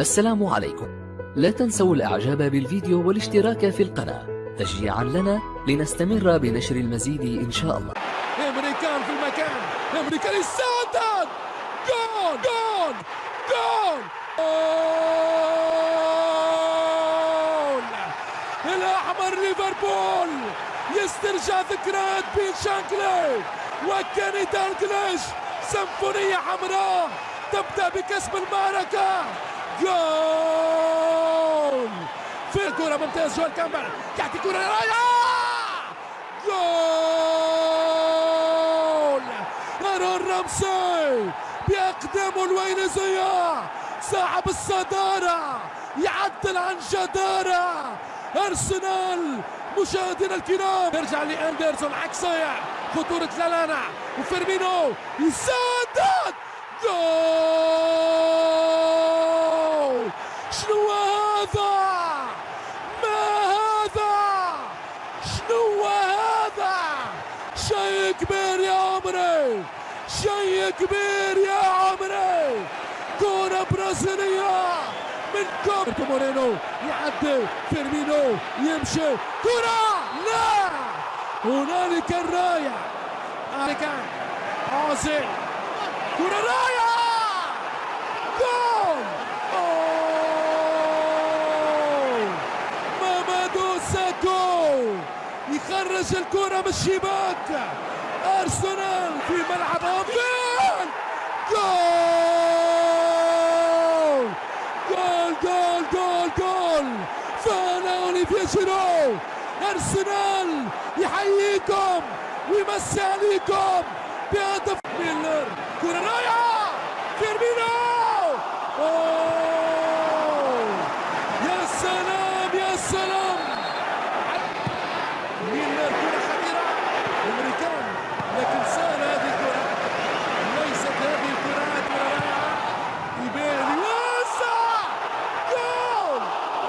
السلام عليكم. لا تنسوا الإعجاب بالفيديو والاشتراك في القناة. تشجيعا لنا لنستمر بنشر المزيد إن شاء الله. امري كان في المكان. امري كان يسدد جول جول جول. جول. الأحمر ليفربول. يسترجع ذكريات بيل شانكلي. وكيني دالجليش سيمفونية حمراء. تبدأ بكسب المعركة. جول! في الكرة ممتاز جوال كامبر. يعطي كرة راية جول! أرون رمسي بأقدامه الوينزية صاحب الصدارة يعدل عن جدارة. أرسنال مشاهدينا الكرام. يرجع لأندرسون عكسية. خطورة لالانا وفيرمينو يسدد جول شنو هذا؟ ما هذا؟ شنو هذا؟ شيء كبير يا عمري! شيء كبير يا عمري! كرة برازيلية! من البرتو مورينو يعدي فيرمينو يمشي. كرة لا! هنالك الراية. كان اوزيل كرة رايعة جول. مامادو ساكو يخرج الكرة من الشباك! أرسنال في ملعب انفيلد جول! جول جول جول جول! فانا اوليفييه جيرو أرسنال يحييكم! ويمسي عليكم! بهدف ميلر! كرة رايعة فيرمينو أوه. يا سلام يا سلام ميلنر كرة خطيرة الامري كان لكن سهلة هذه الكرة ليست هذه الكرات ولا رائعة يبان واسع جول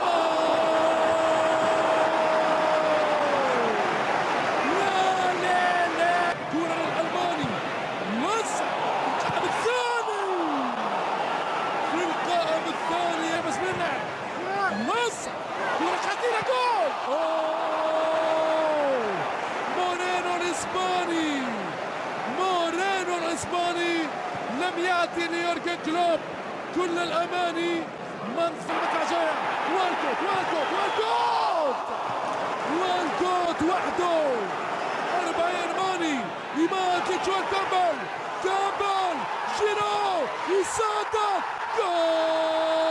أوه. لا لا لا كرة للألماني واسع القائم الثاني في القائم الثاني يا بسم الله واسع كرة خطيرة جول مورينو الإسباني مورينو الإسباني لم يأتي ليورجن كلوب. كل الأماني من في المدفع جاية والكوت والكوت والكوت! والكوت وحده. 40 ماني. يمات لجوال كامبل كامبل جيرو جول جول!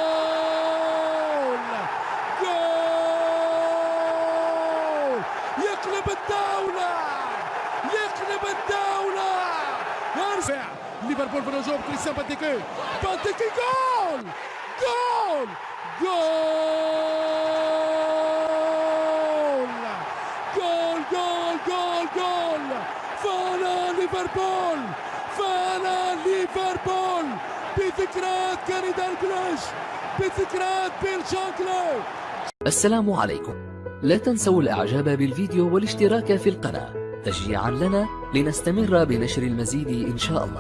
ليفربول في الهجوم كريستيان بانتيكي بانتيكي جول جول جول جول جول جول جول فانا ليفربول فانا ليفربول بذكريات كيني دالغليش بذكريات بيل شانكلي السلام عليكم. لا تنسوا الإعجاب بالفيديو والاشتراك في القناة. تشجيعا لنا لنستمر بنشر المزيد إن شاء الله.